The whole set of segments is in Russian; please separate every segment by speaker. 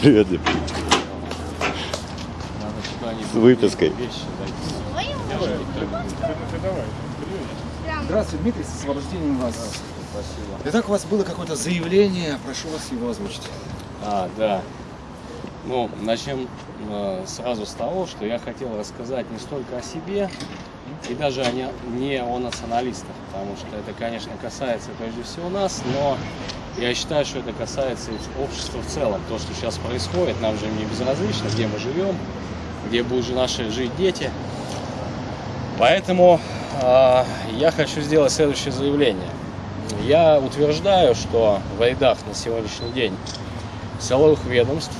Speaker 1: Привет, С выпиской.
Speaker 2: Здравствуйте, Дмитрий, с освобождением вас.
Speaker 3: Спасибо.
Speaker 2: Итак, у вас было какое-то заявление, прошу вас его озвучить.
Speaker 3: А, да. Ну, начнем э, сразу с того, что я хотел рассказать не столько о себе и даже о не, не о националистах, потому что это, конечно, касается прежде всего нас, но я считаю, что это касается общества в целом. То, что сейчас происходит, нам же не безразлично, где мы живем, где будут же наши жить дети. Поэтому э, я хочу сделать следующее заявление. Я утверждаю, что в рядах на сегодняшний день силовых ведомств,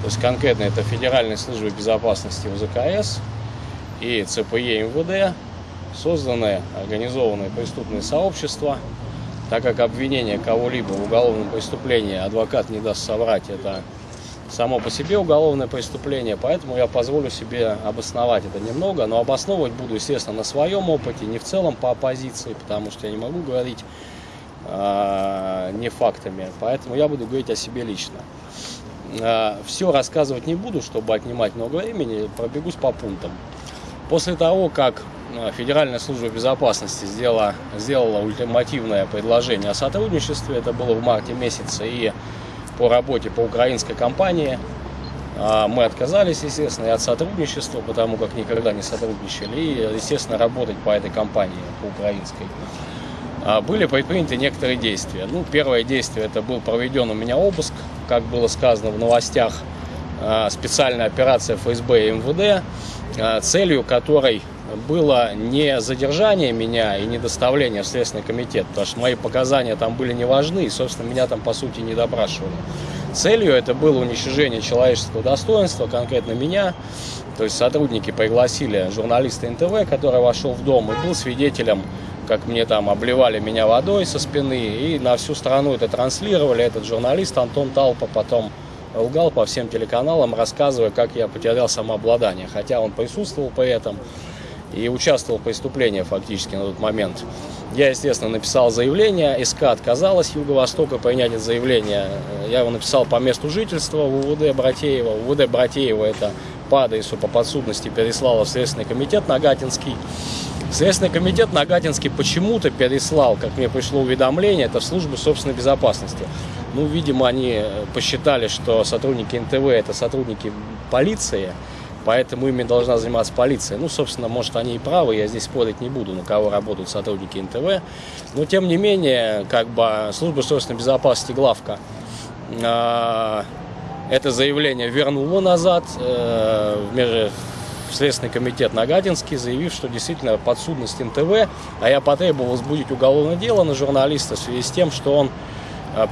Speaker 3: то есть конкретно это Федеральной службы безопасности УЗКС и ЦПЕ МВД, созданы организованные преступные сообщества, так как обвинение кого-либо в уголовном преступлении адвокат не даст соврать, это само по себе уголовное преступление, поэтому я позволю себе обосновать это немного, но обосновывать буду, естественно, на своем опыте, не в целом по оппозиции, потому что я не могу говорить э, не фактами, поэтому я буду говорить о себе лично. Э, все рассказывать не буду, чтобы отнимать много времени, пробегусь по пунктам. После того, как Федеральная служба безопасности сделала, сделала ультимативное предложение о сотрудничестве, это было в марте месяце, и по работе по украинской компании. Мы отказались, естественно, и от сотрудничества, потому как никогда не сотрудничали, и, естественно, работать по этой компании, по украинской. Были предприняты некоторые действия. Ну, первое действие, это был проведен у меня обыск, как было сказано в новостях, специальная операция ФСБ и МВД, целью которой было не задержание меня и не доставление в Следственный комитет, потому что мои показания там были не важны, и, собственно, меня там, по сути, не допрашивали. Целью это было уничтожение человеческого достоинства, конкретно меня. То есть сотрудники пригласили журналиста НТВ, который вошел в дом и был свидетелем, как мне там обливали меня водой со спины, и на всю страну это транслировали. Этот журналист Антон Талпа потом лгал по всем телеканалам, рассказывая, как я потерял самообладание, хотя он присутствовал при этом и участвовал в преступлении фактически на тот момент. Я, естественно, написал заявление, СК отказалась Юго-Востока принять это заявление. Я его написал по месту жительства в УВД Братеева. УВД Братеева это по адресу по подсудности переслала в Следственный комитет Нагатинский. Следственный комитет Нагатинский почему-то переслал, как мне пришло уведомление, это в службу собственной безопасности. Ну, видимо, они посчитали, что сотрудники НТВ это сотрудники полиции, Поэтому ими должна заниматься полиция. Ну, собственно, может, они и правы, я здесь спорить не буду, на кого работают сотрудники НТВ. Но, тем не менее, как бы служба собственной безопасности главка э, это заявление вернула назад э, в Следственный комитет Нагатинский, заявив, что действительно подсудность НТВ, а я потребовал возбудить уголовное дело на журналиста в связи с тем, что он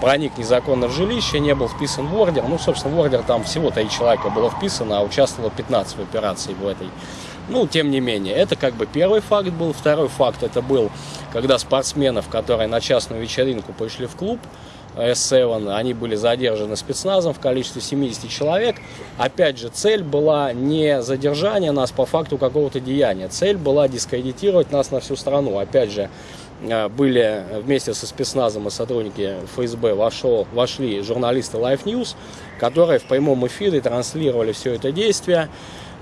Speaker 3: проник незаконно в жилище, не был вписан в ордер. Ну, собственно, в ордер там всего три человека было вписано, а участвовало 15 в операции в этой. Ну, тем не менее, это как бы первый факт был. Второй факт это был, когда спортсменов, которые на частную вечеринку пришли в клуб, S7, они были задержаны спецназом в количестве 70 человек. Опять же, цель была не задержание нас по факту какого-то деяния. Цель была дискредитировать нас на всю страну. Опять же, э, были вместе со спецназом и сотрудники ФСБ вошел, вошли журналисты Life News, которые в прямом эфире транслировали все это действие.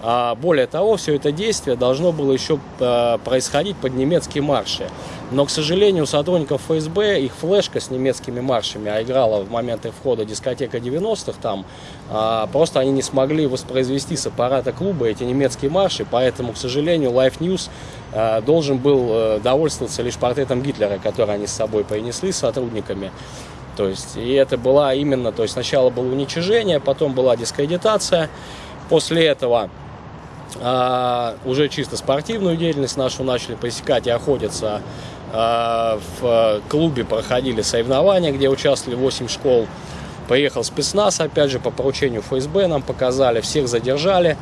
Speaker 3: А более того, все это действие должно было еще э, происходить под немецкие марши. Но, к сожалению, у сотрудников ФСБ их флешка с немецкими маршами, а играла в моменты входа дискотека 90-х там, а, просто они не смогли воспроизвести с аппарата клуба эти немецкие марши, поэтому, к сожалению, Life News а, должен был а, довольствоваться лишь портретом Гитлера, который они с собой принесли с сотрудниками. То есть, и это была именно, то есть сначала было уничижение, потом была дискредитация, после этого а, уже чисто спортивную деятельность нашу начали пресекать и охотиться в клубе проходили соревнования, где участвовали 8 школ. Поехал спецназ, опять же, по поручению ФСБ нам показали, всех задержали,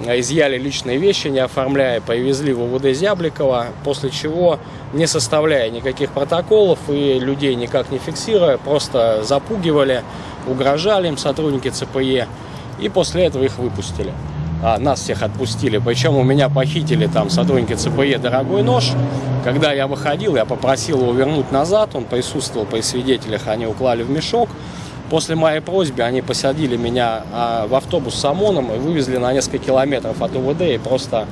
Speaker 3: изъяли личные вещи, не оформляя, повезли в УВД Зябликова, после чего, не составляя никаких протоколов и людей никак не фиксируя, просто запугивали, угрожали им сотрудники ЦПЕ, и после этого их выпустили а, нас всех отпустили. Причем у меня похитили там сотрудники ЦПЕ дорогой нож. Когда я выходил, я попросил его вернуть назад. Он присутствовал при свидетелях, они уклали в мешок. После моей просьбы они посадили меня а, в автобус с ОМОНом и вывезли на несколько километров от УВД и просто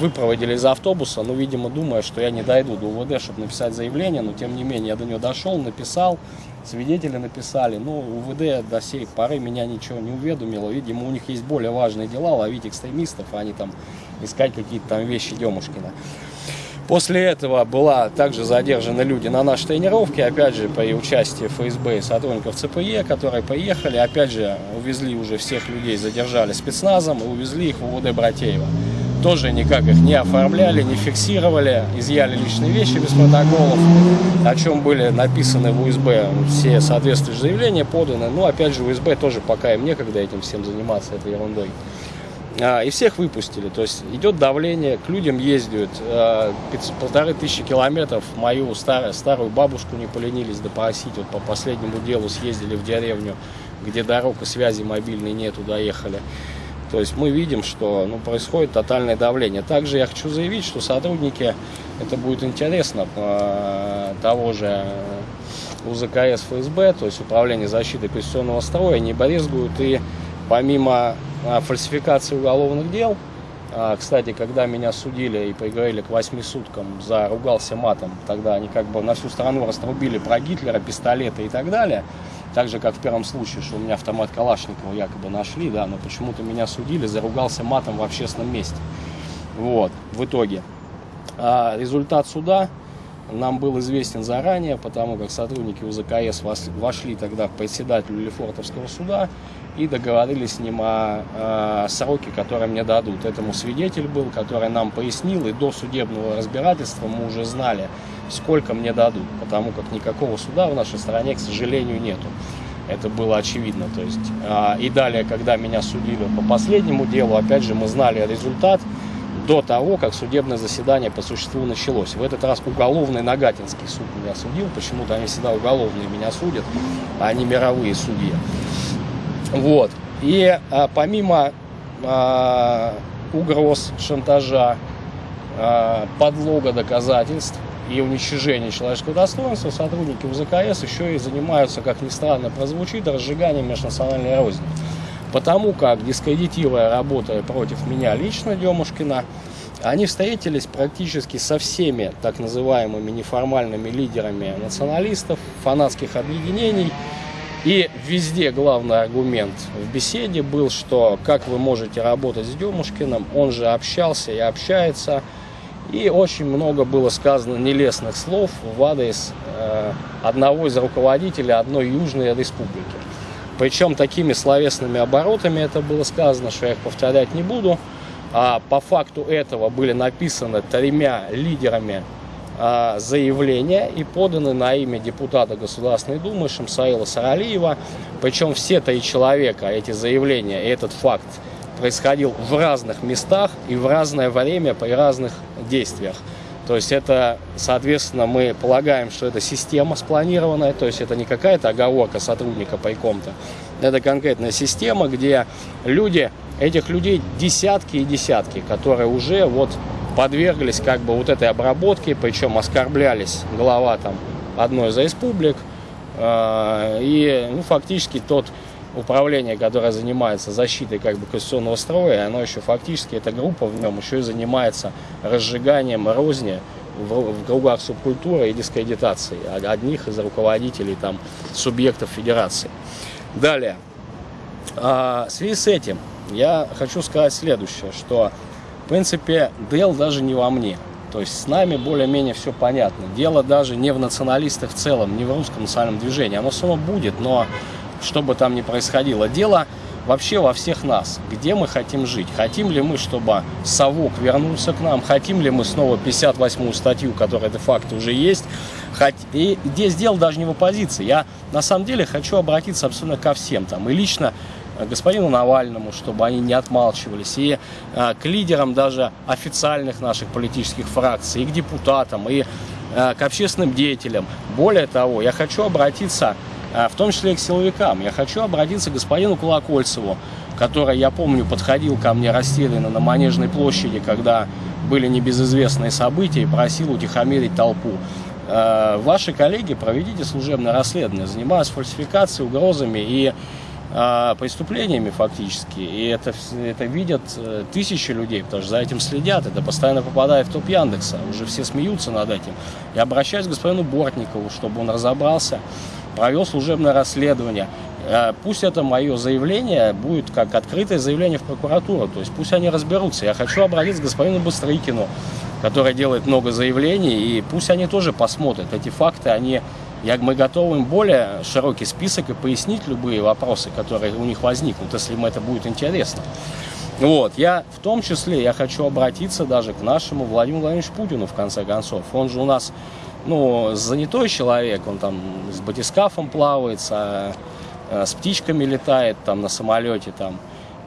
Speaker 3: выпроводили из автобуса, ну, видимо, думая, что я не дойду до УВД, чтобы написать заявление, но, тем не менее, я до него дошел, написал, свидетели написали, но УВД до сей поры меня ничего не уведомило, видимо, у них есть более важные дела, ловить экстремистов, а не там искать какие-то там вещи Демушкина. После этого была также задержаны люди на нашей тренировке, опять же, при участии ФСБ и сотрудников ЦПЕ, которые поехали, опять же, увезли уже всех людей, задержали спецназом и увезли их в УВД Братеева. Тоже никак их не оформляли, не фиксировали, изъяли личные вещи без протоколов, о чем были написаны в УСБ все соответствующие заявления поданы. Ну, опять же, УСБ тоже пока им некогда этим всем заниматься, этой ерундой. А, и всех выпустили. То есть идет давление, к людям ездят а, полторы тысячи километров. Мою старую, старую бабушку не поленились допросить. Вот по последнему делу съездили в деревню, где дорог и связи мобильной нету, доехали. То есть мы видим, что ну, происходит тотальное давление. Также я хочу заявить, что сотрудники, это будет интересно, того же УЗКС ФСБ, то есть Управление защиты конституционного строя, не брезгуют и помимо а, фальсификации уголовных дел. А, кстати, когда меня судили и приговорили к восьми суткам за ругался матом, тогда они как бы на всю страну раструбили про Гитлера, пистолеты и так далее. Так же, как в первом случае, что у меня автомат Калашникова якобы нашли, да, но почему-то меня судили, заругался матом в общественном месте. Вот, в итоге. А результат суда нам был известен заранее, потому как сотрудники УЗКС вошли тогда в председателю Лефортовского суда и договорились с ним о, о сроке, который мне дадут. Этому свидетель был, который нам пояснил, и до судебного разбирательства мы уже знали, сколько мне дадут, потому как никакого суда в нашей стране, к сожалению, нету. Это было очевидно. То есть, а, и далее, когда меня судили по последнему делу, опять же, мы знали результат до того, как судебное заседание по существу началось. В этот раз уголовный Нагатинский суд меня судил. Почему-то они всегда уголовные меня судят, а не мировые судьи. Вот. И а, помимо а, угроз, шантажа, а, подлога доказательств и уничтожения человеческого достоинства, сотрудники УЗКС еще и занимаются, как ни странно прозвучит, разжиганием межнациональной розни. Потому как, дискредитируя, работая против меня лично, Демушкина, они встретились практически со всеми так называемыми неформальными лидерами националистов, фанатских объединений, и везде главный аргумент в беседе был, что как вы можете работать с Демушкиным, он же общался и общается. И очень много было сказано нелестных слов в адрес э, одного из руководителей одной южной республики. Причем такими словесными оборотами это было сказано, что я их повторять не буду. А по факту этого были написаны тремя лидерами а, заявления и поданы на имя депутата Государственной Думы Шамсаила Саралиева. Причем все три человека, эти заявления и этот факт происходил в разных местах и в разное время при разных действиях. То есть это, соответственно, мы полагаем, что это система спланированная, то есть это не какая-то оговорка сотрудника пайком-то. Это конкретная система, где люди, этих людей десятки и десятки, которые уже вот подверглись как бы вот этой обработке, причем оскорблялись глава там одной из республик. Э, и ну, фактически тот управление, которое занимается защитой как бы конституционного строя, оно еще фактически, эта группа в нем еще и занимается разжиганием розни в, в кругах субкультуры и дискредитации одних из руководителей там субъектов федерации. Далее. А, в связи с этим я хочу сказать следующее, что в принципе, дело даже не во мне. То есть с нами более-менее все понятно. Дело даже не в националистах в целом, не в русском национальном движении. Оно само будет, но что бы там ни происходило, дело вообще во всех нас. Где мы хотим жить? Хотим ли мы, чтобы совок вернулся к нам? Хотим ли мы снова 58-ю статью, которая де-факто уже есть? И здесь дело даже не в оппозиции. Я на самом деле хочу обратиться абсолютно ко всем там. И лично господину Навальному, чтобы они не отмалчивались, и э, к лидерам даже официальных наших политических фракций, и к депутатам, и э, к общественным деятелям. Более того, я хочу обратиться, э, в том числе и к силовикам, я хочу обратиться к господину Колокольцеву, который, я помню, подходил ко мне растерянно на Манежной площади, когда были небезызвестные события, и просил утихомирить толпу. э, ваши коллеги проведите служебное расследование, занимаются фальсификацией, угрозами и преступлениями фактически. И это, это видят э, тысячи людей, потому что за этим следят. Это постоянно попадает в топ Яндекса. Уже все смеются над этим. Я обращаюсь к господину Бортникову, чтобы он разобрался, провел служебное расследование. Э, пусть это мое заявление будет как открытое заявление в прокуратуру, то есть пусть они разберутся. Я хочу обратиться к господину Быстрыкину, который делает много заявлений, и пусть они тоже посмотрят. Эти факты, они, я, мы готовы им более широкий список и пояснить любые вопросы, которые у них возникнут, если им это будет интересно. Вот, я в том числе, я хочу обратиться даже к нашему Владимиру Владимировичу Путину, в конце концов. Он же у нас, ну, занятой человек, он там с батискафом плавается, Э, с птичками летает, там на самолете, там,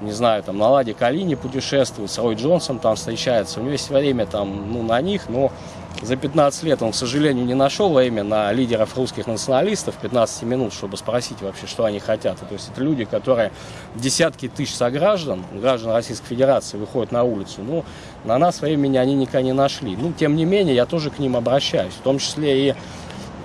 Speaker 3: не знаю, там на Ладе Калине путешествует, с Рой Джонсом там встречается. У него есть время там, ну, на них, но за 15 лет он, к сожалению, не нашел время на лидеров русских националистов 15 минут, чтобы спросить вообще, что они хотят. То есть это люди, которые десятки тысяч сограждан, граждан Российской Федерации, выходят на улицу. Ну, на нас времени они никогда не нашли. Ну, тем не менее, я тоже к ним обращаюсь, в том числе и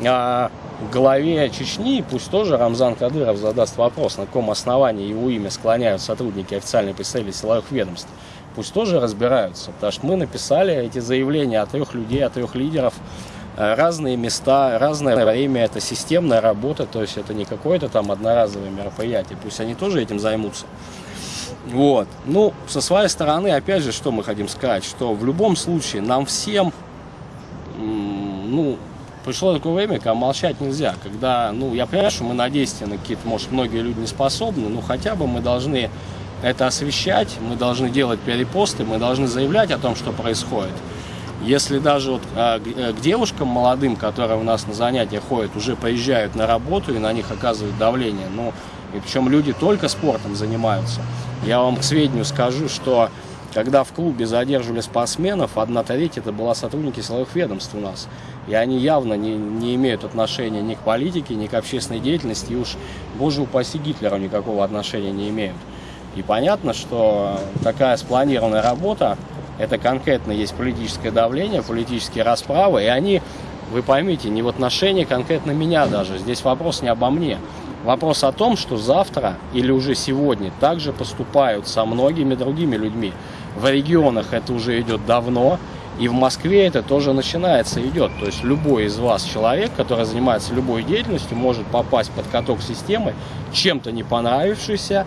Speaker 3: а, главе Чечни, пусть тоже Рамзан Кадыров задаст вопрос, на каком основании его имя склоняют сотрудники официальной представители силовых ведомств. Пусть тоже разбираются, потому что мы написали эти заявления от трех людей, от трех лидеров, э, разные места, разное время, это системная работа, то есть это не какое-то там одноразовое мероприятие, пусть они тоже этим займутся. Вот. Ну, со своей стороны, опять же, что мы хотим сказать, что в любом случае нам всем, ну, пришло такое время, когда молчать нельзя. Когда, ну, я понимаю, что мы на действия на какие-то, может, многие люди не способны, но хотя бы мы должны это освещать, мы должны делать перепосты, мы должны заявлять о том, что происходит. Если даже вот а, э, к девушкам молодым, которые у нас на занятия ходят, уже поезжают на работу и на них оказывают давление, ну, и причем люди только спортом занимаются, я вам к сведению скажу, что когда в клубе задерживали спортсменов, одна треть это была сотрудники силовых ведомств у нас. И они явно не, не имеют отношения ни к политике, ни к общественной деятельности, и уж, боже упаси, Гитлеру никакого отношения не имеют. И понятно, что такая спланированная работа, это конкретно есть политическое давление, политические расправы, и они, вы поймите, не в отношении конкретно меня даже, здесь вопрос не обо мне. Вопрос о том, что завтра или уже сегодня также поступают со многими другими людьми. В регионах это уже идет давно, и в Москве это тоже начинается, идет. То есть любой из вас человек, который занимается любой деятельностью, может попасть под каток системы, чем-то не понравившийся,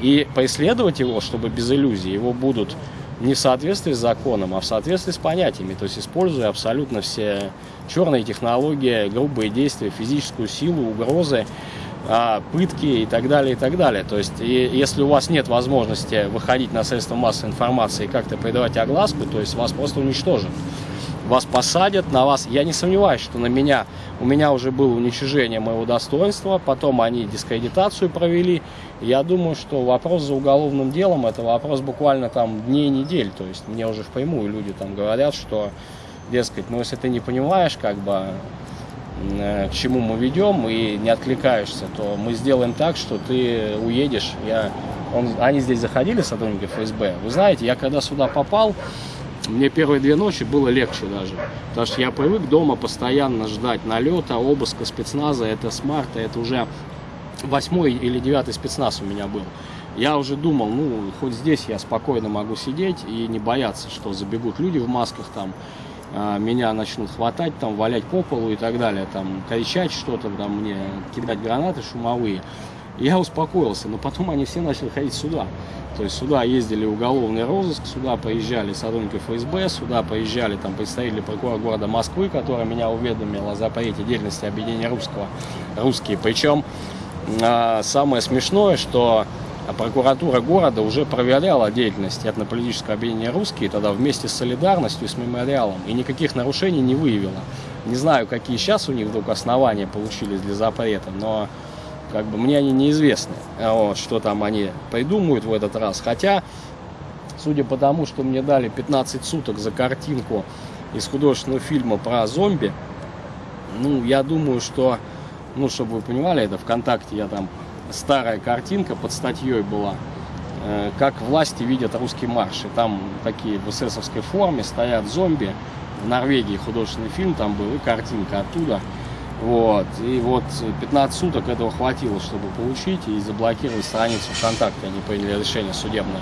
Speaker 3: и преследовать его, чтобы без иллюзий, его будут не в соответствии с законом, а в соответствии с понятиями, то есть используя абсолютно все черные технологии, грубые действия, физическую силу, угрозы, а, пытки и так далее, и так далее. То есть, и, если у вас нет возможности выходить на средства массовой информации и как-то придавать огласку, то есть вас просто уничтожат. Вас посадят, на вас, я не сомневаюсь, что на меня, у меня уже было уничижение моего достоинства, потом они дискредитацию провели. Я думаю, что вопрос за уголовным делом, это вопрос буквально там дней недель, то есть мне уже впрямую люди там говорят, что, дескать, ну если ты не понимаешь, как бы, Э, к чему мы ведем и не откликаешься, то мы сделаем так, что ты уедешь. Я, он, они здесь заходили, сотрудники ФСБ. Вы знаете, я когда сюда попал, мне первые две ночи было легче даже. Потому что я привык дома постоянно ждать налета, обыска спецназа. Это с марта, это уже восьмой или девятый спецназ у меня был. Я уже думал, ну, хоть здесь я спокойно могу сидеть и не бояться, что забегут люди в масках там а, меня начнут хватать, там, валять по полу и так далее, там, кричать что-то, там, мне кидать гранаты шумовые. Я успокоился, но потом они все начали ходить сюда. То есть сюда ездили уголовный розыск, сюда поезжали сотрудники ФСБ, сюда поезжали там представители прокурора города Москвы, который меня уведомил о запрете деятельности объединения русского, русские. Причем а, самое смешное, что прокуратура города уже проверяла деятельность этнополитического объединения «Русские» тогда вместе с солидарностью с мемориалом и никаких нарушений не выявила. Не знаю, какие сейчас у них вдруг основания получились для запрета, но как бы мне они неизвестны, вот, что там они придумают в этот раз. Хотя, судя по тому, что мне дали 15 суток за картинку из художественного фильма про зомби, ну, я думаю, что, ну, чтобы вы понимали, это ВКонтакте я там старая картинка под статьей была, э, как власти видят русский марш. И там такие в эсэсовской форме стоят зомби в Норвегии художественный фильм там был и картинка оттуда. Вот. И вот 15 суток этого хватило, чтобы получить и заблокировать страницу ВКонтакте. Они приняли решение судебное.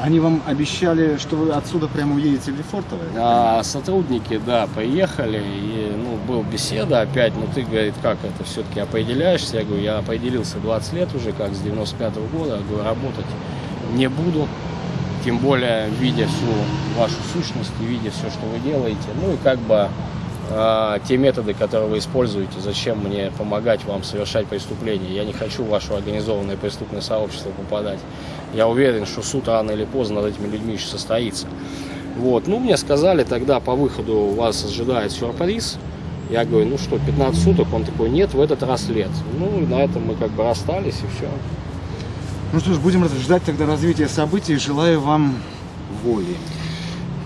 Speaker 2: Они вам обещали, что вы отсюда прямо уедете в Лефортово?
Speaker 3: А сотрудники, да, поехали, и, ну, был беседа опять, ну, ты, говорит, как это все-таки определяешься? Я говорю, я определился 20 лет уже, как с 95 -го года, я говорю, работать не буду, тем более, видя всю вашу сущность и видя все, что вы делаете, ну, и как бы а, те методы, которые вы используете, зачем мне помогать вам совершать преступления. Я не хочу в ваше организованное преступное сообщество попадать. Я уверен, что суд рано или поздно над этими людьми еще состоится. Вот. Ну, мне сказали тогда по выходу вас ожидает сюрприз. Я говорю, ну что, 15 суток? Он такой, нет, в этот раз лет. Ну, на этом мы как бы расстались и все.
Speaker 2: Ну что ж, будем ждать тогда развития событий. Желаю вам воли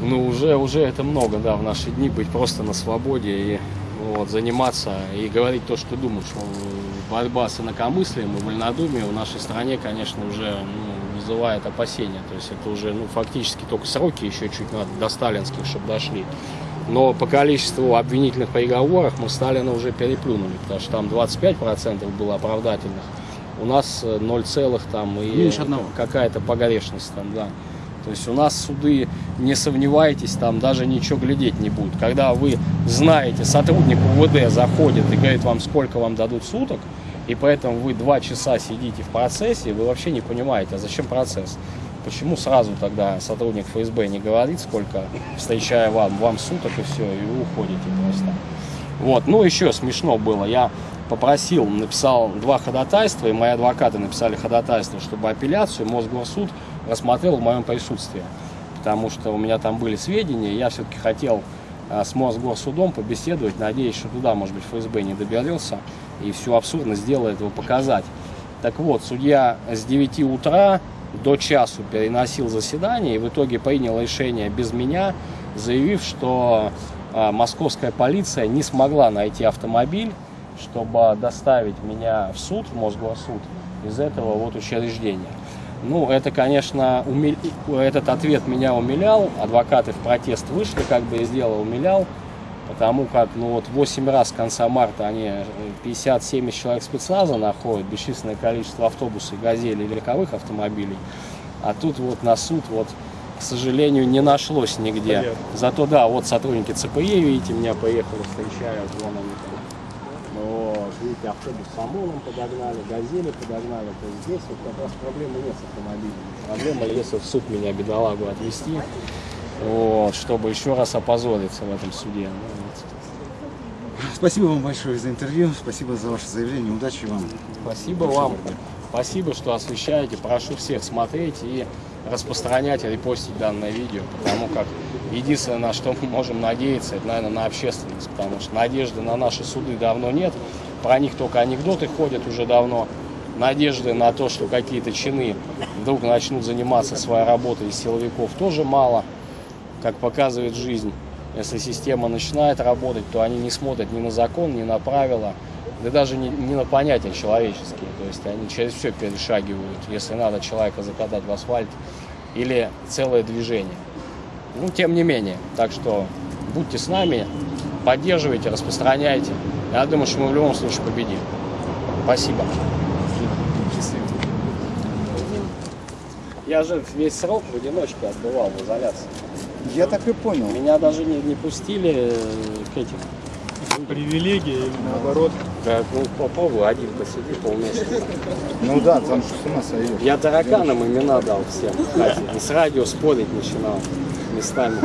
Speaker 3: ну, уже, уже это много, да, в наши дни быть просто на свободе и вот, заниматься и говорить то, что думаешь. Борьба с инакомыслием и вольнодумием в нашей стране, конечно, уже ну, вызывает опасения. То есть это уже ну, фактически только сроки еще чуть надо до сталинских, чтобы дошли. Но по количеству обвинительных приговоров мы Сталина уже переплюнули, потому что там 25% было оправдательных. У нас 0, там и какая-то погрешность там, да. То есть у нас суды, не сомневайтесь, там даже ничего глядеть не будут. Когда вы знаете, сотрудник УВД заходит и говорит вам, сколько вам дадут суток, и поэтому вы два часа сидите в процессе, вы вообще не понимаете, а зачем процесс? Почему сразу тогда сотрудник ФСБ не говорит, сколько, встречая вам, вам суток и все, и вы уходите просто. Вот, ну еще смешно было, я попросил, написал два ходатайства, и мои адвокаты написали ходатайство, чтобы апелляцию Мосгорсуд рассмотрел в моем присутствии. Потому что у меня там были сведения, я все-таки хотел а, с Мосгорсудом побеседовать, надеюсь, что туда, может быть, ФСБ не доберется и всю абсурдность дела этого показать. Так вот, судья с 9 утра до часу переносил заседание и в итоге принял решение без меня, заявив, что а, московская полиция не смогла найти автомобиль, чтобы доставить меня в суд, в Мосгорсуд, из этого вот учреждения. Ну, это, конечно, умил... этот ответ меня умилял. Адвокаты в протест вышли, как бы, и дело умилял. Потому как, ну, вот 8 раз с конца марта они 50-70 э, человек спецназа находят, бесчисленное количество автобусов, газелей, легковых автомобилей. А тут вот на суд, вот, к сожалению, не нашлось нигде. Понятно. Зато, да, вот сотрудники ЦПЕ, видите, меня поехали, встречают, вон они видите, автобус с ОМОНом подогнали, газели подогнали. То есть здесь вот как раз проблемы нет с автомобилем. Проблема, если в суд меня, бедолагу, отвезти, вот, чтобы еще раз опозориться в этом суде. Ну, вот.
Speaker 2: Спасибо вам большое за интервью, спасибо за ваше заявление, удачи вам.
Speaker 3: Спасибо вам, спасибо, что освещаете, прошу всех смотреть и распространять и репостить данное видео, потому как единственное, на что мы можем надеяться, это, наверное, на общественность, потому что надежды на наши суды давно нет, про них только анекдоты ходят уже давно. Надежды на то, что какие-то чины вдруг начнут заниматься своей работой из силовиков, тоже мало, как показывает жизнь. Если система начинает работать, то они не смотрят ни на закон, ни на правила, да даже не, не на понятия человеческие. То есть они через все перешагивают, если надо человека закатать в асфальт или целое движение. Ну, тем не менее, так что будьте с нами, поддерживайте, распространяйте. Я думаю, что мы в любом случае победим. Спасибо. Я же весь срок в одиночке отбывал в изоляции.
Speaker 2: Я так и понял.
Speaker 3: Меня даже не, не пустили к этим.
Speaker 2: Привилегии или наоборот?
Speaker 3: Да, ну попробуй, один посиди полмесяца.
Speaker 2: Ну да, там что с ума сойдешь.
Speaker 3: Я тараканам имена дал всем. И с радио спорить начинал местами.